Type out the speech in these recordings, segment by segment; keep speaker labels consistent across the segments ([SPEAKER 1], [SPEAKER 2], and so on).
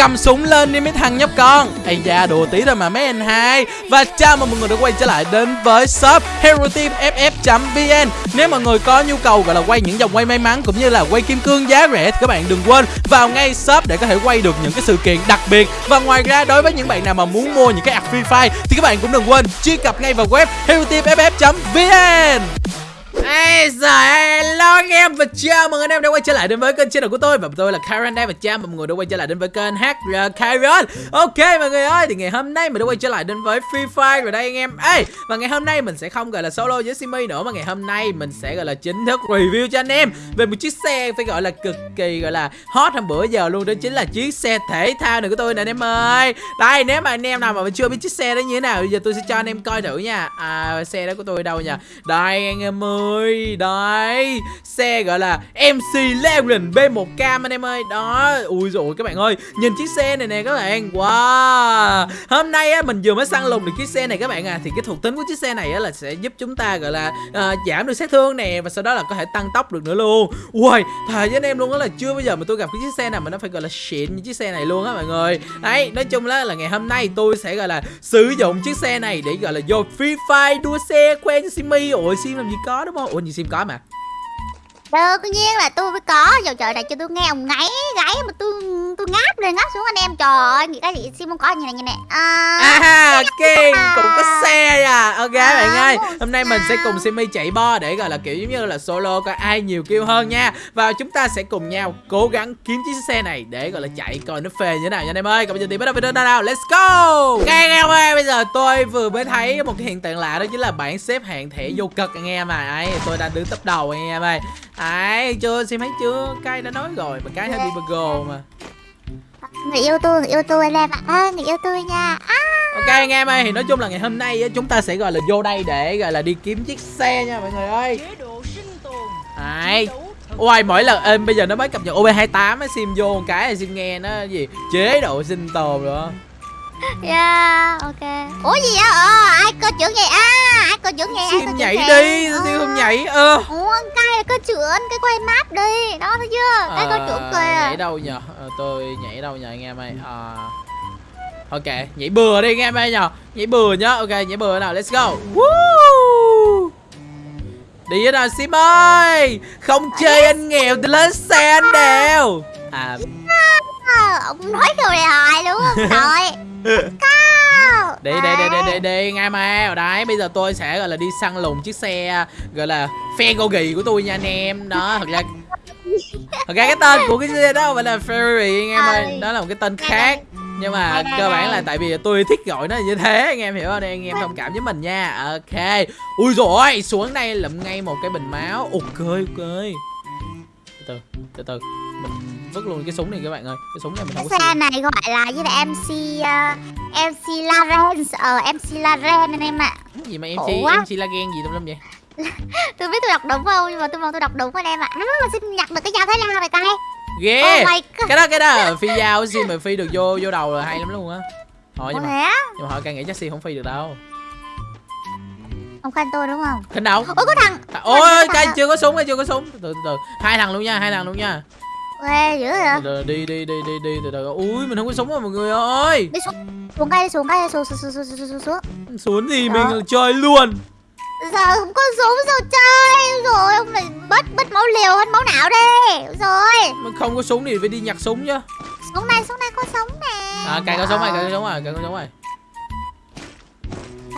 [SPEAKER 1] cầm súng lên đi mấy thằng nhóc con. Ây da, đùa tí thôi mà mấy anh hai. Và chào mừng mọi người đã quay trở lại đến với shop hero team ff vn nếu mọi người có nhu cầu gọi là quay những dòng quay may mắn cũng như là quay kim cương giá rẻ thì các bạn đừng quên vào ngay shop để có thể quay được những cái sự kiện đặc biệt. Và ngoài ra, đối với những bạn nào mà muốn mua những cái ạc free fire thì các bạn cũng đừng quên truy cập ngay vào web hero team ff vn Ê, giời hello em và chào mừng anh em đã quay trở lại đến với kênh channel của tôi. Và tôi là Karen đây và chào mừng mọi người đã quay trở lại đến với kênh HR Karen. Ok, mọi người ơi, thì ngày hôm nay mình đã quay trở lại đến với Free Fire rồi đây anh em. Ê, và ngày hôm nay mình sẽ không gọi là solo với Simi nữa, Mà ngày hôm nay mình sẽ gọi là chính thức review cho anh em Về một chiếc xe phải gọi là cực kỳ gọi là hot hôm bữa giờ luôn. Đó chính là chiếc xe thể thao này của tôi nè anh em ơi. Đây, nếu mà anh em nào mà chưa biết chiếc xe đó như thế nào, Bây giờ tôi sẽ cho anh em coi thử nha. À xe đó của tôi đâu nha Đây anh em ơi, Đây. Xe gọi là MC Leon B1 Cam anh em ơi. Đó Ui rồi các bạn ơi Nhìn chiếc xe này nè các bạn. Wow. Hôm nay á mình vừa mới săn lùng được chiếc xe này các bạn à. Thì cái thuộc tính của chiếc xe này á là sẽ giúp chúng ta gọi là uh, Giảm được sát thương nè Và sau đó là có thể tăng tốc được nữa luôn. Ui Thề với anh em luôn á là chưa bao giờ mà tôi gặp cái chiếc xe nào mà nó phải gọi là xịn như chiếc xe này luôn á mọi người. Đấy Nói chung là, là ngày hôm nay tôi sẽ gọi là Sử dụng chiếc xe này để gọi là vô Free Fire đua xe quen Simi. Ủa Sim làm gì có đúng không? Ủa gì Sim có mà.
[SPEAKER 2] Ờ, Đương nhiên là tôi mới có. Giờ trời này cho tôi nghe ông ngáy gáy mà tôi tôi ngáp lên ngáp xuống anh em. Trời ơi nghĩ cái gì Sim không có như này như này à,
[SPEAKER 1] À Kiên cũng có xe à. Ok à, bạn ơi Hôm nay mình sẽ cùng Simi chạy bo để gọi là kiểu giống như là solo coi ai nhiều kêu hơn nha. Và chúng ta sẽ cùng nhau cố gắng kiếm chiếc xe này để gọi là chạy coi nó phê như thế nào nha anh em ơi. Còn bây giờ thì bắt đầu video nào Let's go! Ok anh em ơi bây giờ tôi vừa mới thấy một cái hiện tượng lạ đó chính là bảng xếp hạng thẻ vô cực anh em à. Ấy tôi đang đứng top đầu anh em ơi. Ai chưa xem thấy chưa? Cái đã nói rồi mà cái hơi bị buggle mà
[SPEAKER 2] Người yêu tôi, người yêu tôi anh em ạ. À, Người yêu tôi nha. À.
[SPEAKER 1] Ok anh em ơi thì nói chung là ngày hôm nay chúng ta sẽ gọi là vô đây để gọi là đi kiếm chiếc xe nha mọi người ơi. Đấy. Ôi mỗi lần em bây giờ nó mới cập nhật OB28 á sim vô một cái sim nghe nó gì? Chế độ sinh tồn rồi
[SPEAKER 2] Yeah, ok Ủa gì vậy? Ờ, ai cơ trưởng vậy? À, ai cơ trưởng vậy?
[SPEAKER 1] Sim nhảy đi, ờ. tiêu không nhảy ơ
[SPEAKER 2] ờ. Ủa, cái là cơ trưởng, cái quay map đi Đó thấy chưa? Cái cơ trưởng kìa
[SPEAKER 1] Nhảy đâu nhờ? Ờ, tôi nhảy đâu nhờ anh em ơi à... Ok, nhảy bừa đi anh em ơi nhờ Nhảy bừa nhá, ok, nhảy bừa nào, let's go Woo! Đi hết rồi Sim ơi Không chơi anh nghèo thì lên xe anh đều À
[SPEAKER 2] Ông nói câu này hoài luôn Rồi
[SPEAKER 1] đi đi đi đi đi đi ngay mà đấy bây giờ tôi sẽ gọi là đi săn lùng chiếc xe gọi là phe go ghi của tôi nha anh em. Đó thật ra thật ra cái tên của cái xe đó phải là ferry anh em ơi đó là một cái tên khác. nhưng mà cơ bản là tại vì tôi thích gọi nó như thế anh em hiểu không? Đây anh em thông cảm với mình nha. Ok. Ui rồi xuống đây lụm ngay một cái bình máu. Ok ok. Từ từ từ. Mình vứt luôn cái súng này các bạn ơi. Cái súng này mình không
[SPEAKER 2] có xe này gọi là với lại mc uh, mc laren ờ uh, mc laren anh em ạ.
[SPEAKER 1] À. gì mà mc mc lagen gì tùm lum vậy?
[SPEAKER 2] Tôi biết tôi đọc đúng không nhưng mà tôi mong tôi đọc đúng anh em ạ. À. mà xin nhặt được cái dao thái lan này coi
[SPEAKER 1] ghê. Oh cái đó cái đó phi dao xin mà phi được vô vô đầu là hay lắm luôn á. Thôi nhưng mà nhưng mà họ càng nghĩ chắc xin không phi được đâu.
[SPEAKER 2] Ông khanh tôi đúng không?
[SPEAKER 1] Khanh đâu?
[SPEAKER 2] Ôi có thằng
[SPEAKER 1] ôi cái chưa có súng chưa có súng. Từ từ. Hai thằng luôn nha hai thằng luôn nha
[SPEAKER 2] Ghê dữ vậy?
[SPEAKER 1] Đi đi đi đi đi từ từ. Ui mình không có súng rồi mọi người ơi.
[SPEAKER 2] Đi xuống. Xuống cây xuống cây xuống xuống xuống xuống xuống xuống
[SPEAKER 1] xuống. Thì mình chơi luôn.
[SPEAKER 2] Giờ không có súng sao chơi? Rồi ông này bớt bớt máu liều hơn máu não đi. Rồi.
[SPEAKER 1] Mình không có súng thì phải đi nhặt súng chứ
[SPEAKER 2] xuống này xuống này có súng nè.
[SPEAKER 1] À cài có súng rồi cài có súng rồi cài có súng rồi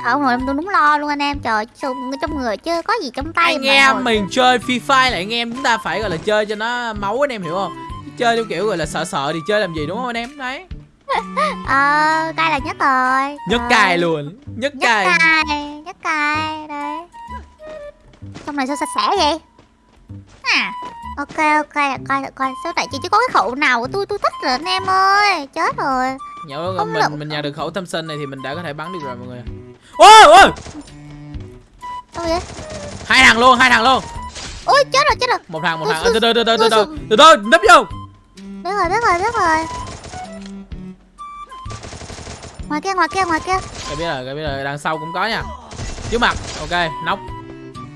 [SPEAKER 2] ông nội em tôi đúng lo luôn anh em. Trời súng trong người chứ có gì trong tay
[SPEAKER 1] anh em mình chơi free fire là anh em chúng ta phải gọi là chơi cho nó máu anh em hiểu không? Chơi theo kiểu gọi là sợ sợ thì chơi làm gì đúng không anh em? Đấy.
[SPEAKER 2] Ờ cay là nhất rồi.
[SPEAKER 1] Nhất rồi. cài luôn nhất, nhất cài
[SPEAKER 2] nhất cài đấy. Trong này sao sạch sẽ vậy? À ok ok coi coi sao tại chị chứ có cái khẩu nào của tôi tôi thích rồi anh em ơi. Chết rồi.
[SPEAKER 1] Nhớ mình mình nhà được khẩu thâm sinh này thì mình đã có thể bắn được rồi mọi người ôi ôi.
[SPEAKER 2] Sao vậy?
[SPEAKER 1] Hai thằng luôn hai thằng luôn.
[SPEAKER 2] Ôi chết rồi chết rồi.
[SPEAKER 1] Một thằng một thằng từ từ từ từ từ từ từ từ nấp vô.
[SPEAKER 2] Biết rồi biết rồi biết rồi. Ngoài kia ngoài kia ngoài kia.
[SPEAKER 1] Cái biết rồi cái biết rồi. Đằng sau cũng có nha. Trước mặt. Ok nóc.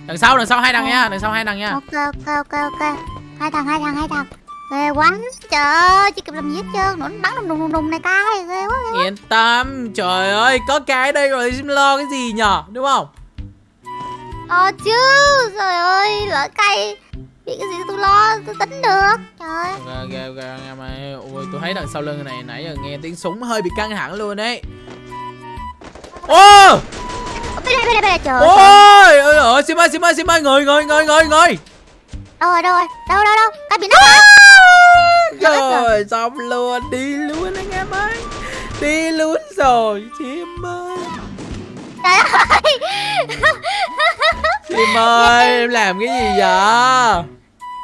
[SPEAKER 1] Đằng sau đằng sau hai thằng nha. Đằng sau hai thằng nha.
[SPEAKER 2] Ok ok ok ok. Hai thằng hai thằng hai thằng ghê quá trời ơi chưa kịp làm gì hết trơn nó bắn đùng đùng đùng đùng này cay ghê quá
[SPEAKER 1] Yên tâm Trời ơi có cái đây rồi Sim lo cái gì nhở Đúng không?
[SPEAKER 2] Ờ chứ trời ơi lỡ cay bị cái gì tôi lo tôi tính được trời.
[SPEAKER 1] Ok ok ok nghe mày Ôi tôi thấy đằng sau lưng này nãy giờ nghe tiếng súng hơi bị căng thẳng luôn đấy. Ô!
[SPEAKER 2] Bên đây bên đây bên đây trời ơi.
[SPEAKER 1] Ôi ôi Sim ơi Sim ơi Sim ơi Ngồi ngồi ngồi ngồi ngồi
[SPEAKER 2] đâu rồi. Đâu rồi đâu đâu? Đâu cái bị nắp hả?
[SPEAKER 1] Rồi xong luôn. Đi luôn anh em ơi. Đi luôn rồi Sim ơi.
[SPEAKER 2] Trời ơi.
[SPEAKER 1] Sim ơi em làm cái gì vậy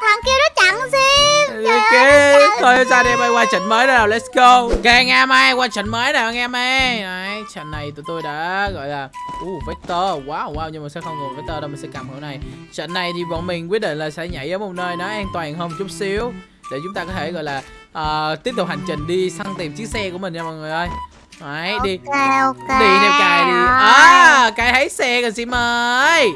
[SPEAKER 2] thằng kia nó chặn sim. Trời ơi
[SPEAKER 1] thôi sao đi em ơi qua trận mới nào, let's go. Ok anh em ơi, qua trận mới nào anh em ơi. Đấy, trận này tụi tôi đã gọi là uh, Vector, wow wow Nhưng mà sẽ không ngồi Vector đâu, mình sẽ cầm hữu này. Trận này thì bọn mình quyết định là sẽ nhảy ở một nơi nó an toàn hơn chút xíu Để chúng ta có thể gọi là ờ, tiếp tục hành trình đi săn tìm chiếc xe của mình nha mọi người ơi. Đấy, đi.
[SPEAKER 2] Ok ok.
[SPEAKER 1] Đi theo cài đi. À, cài thấy xe rồi Sim ơi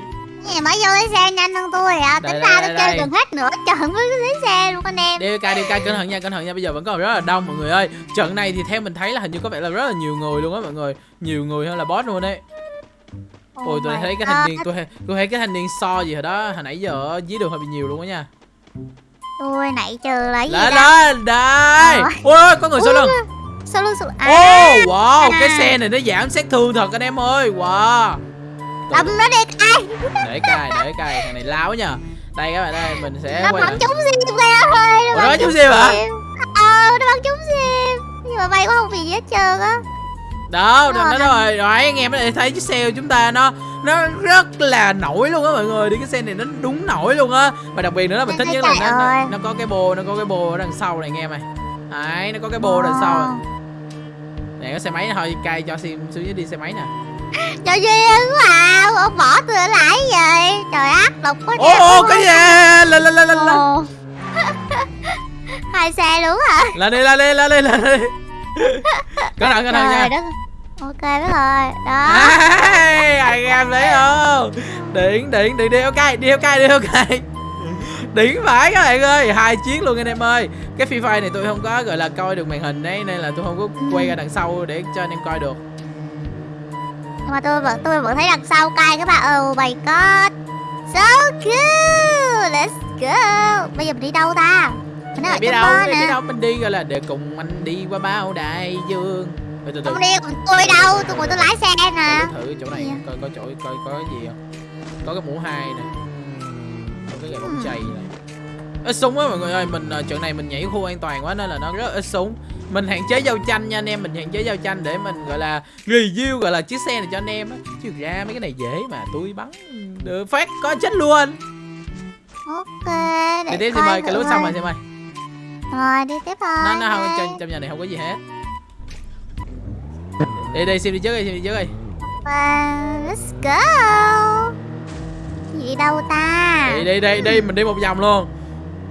[SPEAKER 2] Gì mới vô lấy xe nhanh hơn tôi à. Tính
[SPEAKER 1] đây,
[SPEAKER 2] ra tôi chơi gần hết nửa trận mới lấy xe luôn anh em.
[SPEAKER 1] Đi cài đi cài cẩn thận nha cẩn thận nha. Bây giờ vẫn còn rất là đông mọi người ơi. Trận này thì theo mình thấy là hình như có vẻ là rất là nhiều người luôn á mọi người. Nhiều người hơn là boss luôn đấy. Ôi tôi thấy cái thanh niên tôi thấy- tôi thấy cái thanh niên so gì hồi đó hồi nãy giờ ở dưới đường hơi bị nhiều luôn á nha.
[SPEAKER 2] Tôi nãy trừ là gì
[SPEAKER 1] lên lên đây. Ôi có người sau lưng.
[SPEAKER 2] Sao luôn sao
[SPEAKER 1] ô
[SPEAKER 2] À
[SPEAKER 1] wow cái
[SPEAKER 2] à.
[SPEAKER 1] xe này nó giảm sát thương thật anh em ơi. Wow
[SPEAKER 2] Đâm nó đi ai?
[SPEAKER 1] Để cài để cài thằng này láo nha đây các bạn ơi mình sẽ
[SPEAKER 2] Nó bắn trúng sim kìa thôi
[SPEAKER 1] nó bắn trúng sim hả?
[SPEAKER 2] Ờ nó bắn trúng sim. Nhưng mà bay quá không bị gì hết trơn á.
[SPEAKER 1] Đó
[SPEAKER 2] Rồi,
[SPEAKER 1] đó rồi rồi anh em thấy chiếc xe của chúng ta nó nó rất là nổi luôn á mọi người. Đi cái xe này nó đúng nổi luôn á. Và đặc biệt nữa là mình thích nhất là nó, nó, nó có cái bô nó có cái bô ở đằng sau này anh em này đấy nó có cái bô đằng sau
[SPEAKER 2] Ờ.
[SPEAKER 1] này. Này có xe máy thôi cay cho sim xuống dưới đi xe máy nè
[SPEAKER 2] Trời duyên à Ông bỏ tôi lại vậy Trời ác độc quá
[SPEAKER 1] ô ô cái gì lên lên lên lên.
[SPEAKER 2] Hai xe luôn hả
[SPEAKER 1] lên đi lên đi lên đi lên đi cẩn thận cẩn thận nha
[SPEAKER 2] đất Ok biết rồi Đó
[SPEAKER 1] Hey, anh em thấy không điện điện điện đi ok đi ok đi ok điển phải các bạn ơi hai chiếc luôn anh em ơi. Cái phi fire này tôi không có gọi là coi được màn hình đấy nên là tôi không có quay ra đằng sau để cho anh em coi được.
[SPEAKER 2] Mà tôi vẫn tôi vẫn thấy đằng sau cay các bạn. Oh my god. So cool Let's go. Bây giờ mình đi đâu ta? Mình ở
[SPEAKER 1] biết đâu
[SPEAKER 2] bơ
[SPEAKER 1] biết đâu mình đi gọi là để cùng anh đi qua bao đại dương. Từ từ từ.
[SPEAKER 2] Không đi cùng tôi đâu Tôi ngồi tôi lái xe nè.
[SPEAKER 1] Thử chỗ này coi có chỗ coi có gì không? Có cái mũ hai nè
[SPEAKER 2] Hmm.
[SPEAKER 1] chày. Này ít súng á mọi người ơi mình ờ, trận này mình nhảy khu an toàn quá nên là nó rất ít súng. Mình hạn chế giao tranh nha anh em mình hạn chế giao tranh để mình gọi là review gọi là chiếc xe này cho anh em á. Chứ ra mấy cái này dễ mà tôi bắn được phát có chết luôn.
[SPEAKER 2] Ok
[SPEAKER 1] đi
[SPEAKER 2] để
[SPEAKER 1] tiếp
[SPEAKER 2] coi
[SPEAKER 1] mời cái lúc xong rồi xem ơi.
[SPEAKER 2] Rồi đi tiếp thôi.
[SPEAKER 1] Nó nó không trong, trong nhà này không có gì hết. Đi đi xem đi trước đi xem đi trước đi
[SPEAKER 2] let's go Gì đâu ta?
[SPEAKER 1] Đi đi đi đi mình đi một vòng luôn.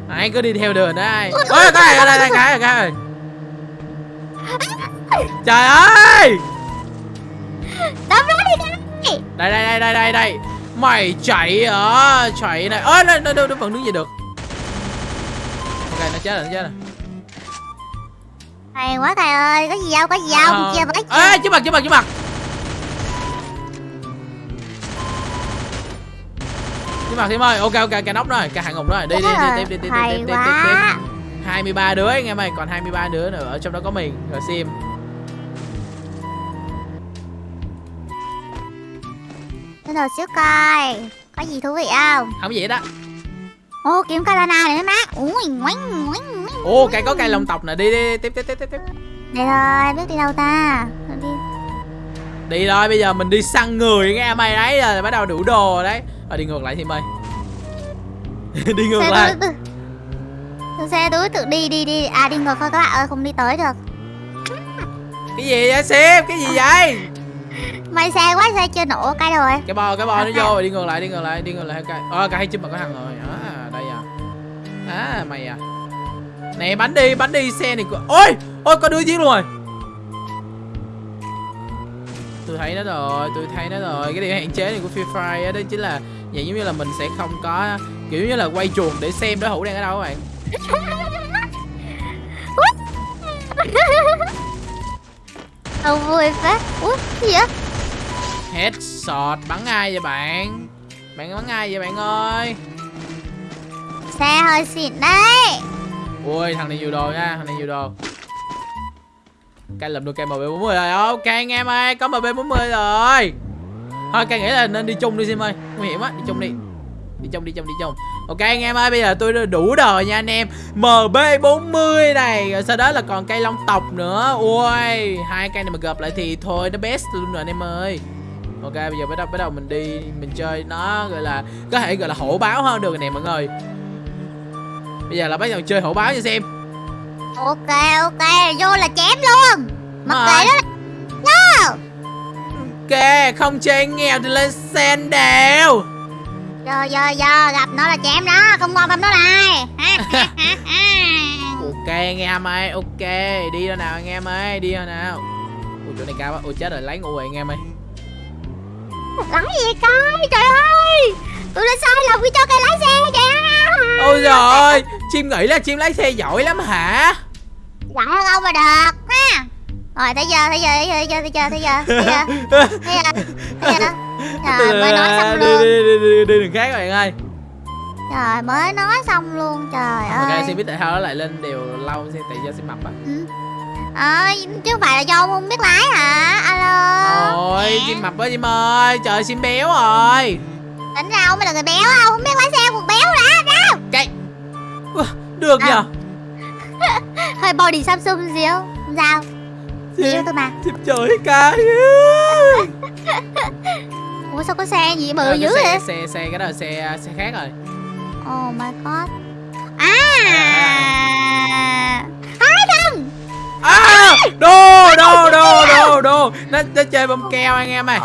[SPEAKER 1] Ai cứ đi theo đường đó ai? Ôi cái này đây đây cái cái ơi trời ơi!
[SPEAKER 2] Đâm đi đây
[SPEAKER 1] đây đây đây đây đây. Đây mày chạy hả? Chạy này. Ơi nó, nó, nó, vẫn đứng dậy được? Ok nó chết rồi nó chết rồi.
[SPEAKER 2] Hay quá thầy ơi Có gì đâu có gì đâu
[SPEAKER 1] Ờ.
[SPEAKER 2] Chia
[SPEAKER 1] ê trước mặt trước mặt trước mặt trước mặt thêm ơi ok ok cái nóc rồi cái hạng ngục rồi. Đi đi đi tiếp đi tiếp đi tiếp tiếp tiếp
[SPEAKER 2] quá
[SPEAKER 1] 23 đứa anh em ơi còn 23 đứa nữa ở trong đó có mình. Rồi sim.
[SPEAKER 2] Để đồ xíu coi Có gì thú vị không?
[SPEAKER 1] Không gì hết á.
[SPEAKER 2] Ô kiếm Kalana này mấy má. Ui ngoánh ngoánh
[SPEAKER 1] ô cái có cây lông tộc nè. Đi đi tiếp tiếp tiếp tiếp tiếp.
[SPEAKER 2] Đây thôi biết đi đâu ta? Đi.
[SPEAKER 1] Đi rồi bây giờ mình đi săn người nghe mày đấy rồi bắt đầu đủ đồ đấy rồi đi ngược lại thêm ơi đi ngược
[SPEAKER 2] xe
[SPEAKER 1] lại.
[SPEAKER 2] tự xe túi tự đi đi đi. À đi ngược thôi các bạn ơi không đi tới được.
[SPEAKER 1] Cái gì vậy sim cái gì vậy?
[SPEAKER 2] May xe quá xe chưa nổ cái rồi.
[SPEAKER 1] Cái bo cái bo nó vô rồi đi ngược lại đi ngược lại đi ngược lại cái ờ cái hai chim mà có thằng rồi. À đây à. À mày à. Này bắn đi bắn đi xe này của ôi! Ôi có đứa giết luôn rồi. Tôi thấy nó rồi tôi thấy nó rồi. Cái điều hạn chế này của Free Fire đó chính là Vậy giống như là mình sẽ không có kiểu như là quay chuồng để xem đối thủ đang ở đâu các bạn.
[SPEAKER 2] Ông vui quá Út gì vậy?
[SPEAKER 1] Headshot bắn ai vậy bạn? Bạn bắn ai vậy bạn ơi?
[SPEAKER 2] Xe hơi xịn đấy.
[SPEAKER 1] Ui thằng này nhiều đồ nha Thằng này nhiều đồ. Canh lụm được cây MB40 rồi. Ok anh em ơi Có MB40 rồi. Thôi cây nghĩ là nên đi chung đi Sim ơi. Nguy hiểm á Đi chung đi. Đi chung đi chung đi chung. Ok anh em ơi Bây giờ tôi đủ đời nha anh em. MB40 này Rồi sau đó là còn cây long tộc nữa. Ui Hai cây này mà gặp lại thì thôi Nó best luôn rồi anh em ơi. Ok bây giờ bắt đầu bắt đầu mình đi Mình chơi nó gọi là Có thể gọi là hổ báo hơn được nè mọi người. Bây giờ là bắt đầu chơi hổ báo cho xem.
[SPEAKER 2] Ok ok Vô là chém luôn. Mặc kệ đó là
[SPEAKER 1] Ok, không chơi nghèo thì lên sen đều.
[SPEAKER 2] Giờ giờ giờ gặp nó là chém đó Không quan tâm nó ha.
[SPEAKER 1] Ok anh em ơi, ok Đi đâu nào anh em ơi, đi đâu nào. Ui chỗ này cao quá, ui chết rồi, lấy ngủ rồi anh em ơi.
[SPEAKER 2] Lái gì coi Trời ơi. Tôi đã sai lầm khi cho cây lái xe kìa.
[SPEAKER 1] Ôi giời ơi, chim nghĩ là chim lái xe giỏi lắm hả?
[SPEAKER 2] Giỏi hơn ông mà được Rồi thấy giờ thấy giờ thấy giờ thấy giờ thấy giờ thấy giờ thấy giờ thấy Trời mới nói xong luôn.
[SPEAKER 1] đi, đi, đi, đi đường khác rồi bạn ơi.
[SPEAKER 2] Trời mới nói xong luôn trời
[SPEAKER 1] Ok,
[SPEAKER 2] ơi.
[SPEAKER 1] xin biết tại sao nó lại lên đều lâu xin tại do xin mập á
[SPEAKER 2] Ừ. Ờ chứ không phải là do ông không biết lái hả? Alo.
[SPEAKER 1] Ôi, chim mập á chim ơi, trời chim béo rồi.
[SPEAKER 2] Tính ra ông mới là người béo ông không biết lái xe cuộc béo đã đâu
[SPEAKER 1] Ủa, Được
[SPEAKER 2] À.
[SPEAKER 1] nhờ.
[SPEAKER 2] Hơi body Samsung xíu Không sao Yêu tôi mà.
[SPEAKER 1] Chim trời cái
[SPEAKER 2] Ủa sao có xe gì bự
[SPEAKER 1] Ờ,
[SPEAKER 2] dữ vậy?
[SPEAKER 1] xe, xe, xe, cái đó là xe, xe khác rồi.
[SPEAKER 2] Oh my god. À! Hai thằng!
[SPEAKER 1] À, đồ, đồ, đồ, đồ, đồ Nó, nó chơi bông keo anh em ơi.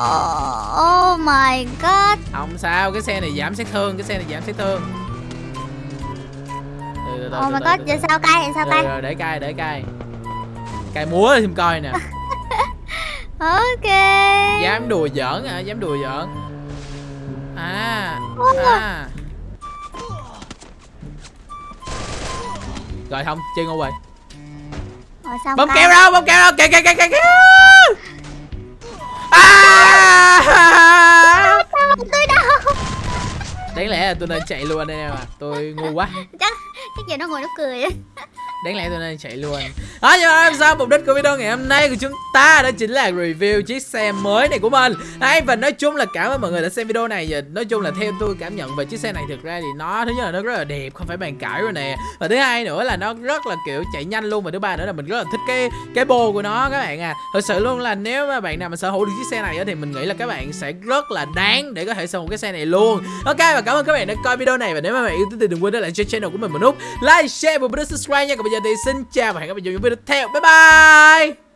[SPEAKER 2] Oh my god.
[SPEAKER 1] Không sao, cái xe này giảm sát thương, cái xe này giảm sát thương.
[SPEAKER 2] Oh my god giờ sao cay giờ sao
[SPEAKER 1] Rồi,
[SPEAKER 2] cay
[SPEAKER 1] rồi, để cay, để cay Cay múa xem coi nè.
[SPEAKER 2] Ok.
[SPEAKER 1] Dám đùa giỡn à, dám đùa giỡn. À, à. Rồi không, chơi ngu rồi.
[SPEAKER 2] Cay.
[SPEAKER 1] keo đâu, bông keo đâu, kìa kìa kìa kìa À.
[SPEAKER 2] Sao tôi đâu?
[SPEAKER 1] Đáng lẽ là tôi nên chạy luôn đây em à Tôi ngu quá.
[SPEAKER 2] Chắc chắc giờ nó ngồi nó cười.
[SPEAKER 1] Đáng lẽ tôi nên chạy luôn đó nhưng mà sao mục đích của video ngày hôm nay của chúng ta Đó chính là review chiếc xe mới này của mình. Đấy và nói chung là cảm ơn mọi người đã xem video này. Nói chung là theo tôi cảm nhận về chiếc xe này Thực ra thì nó thứ nhất là nó rất là đẹp Không phải bàn cãi rồi nè. Và thứ hai nữa là nó rất là kiểu chạy nhanh luôn. Và thứ ba nữa là mình rất là thích cái cái bô của nó các bạn à. Thật sự luôn là nếu mà bạn nào mà sở hữu được chiếc xe này Thì mình nghĩ là các bạn sẽ rất là đáng để có thể sở hữu cái xe này luôn. Ok và cảm ơn các bạn đã coi video này. Và nếu mà bạn yêu thích thì đừng quên để lại cho channel của mình một nút Like, share và subscribe nha. Còn bây giờ thì xin chào và hẹn gặp lại trong những video tiếp theo. Bye bye.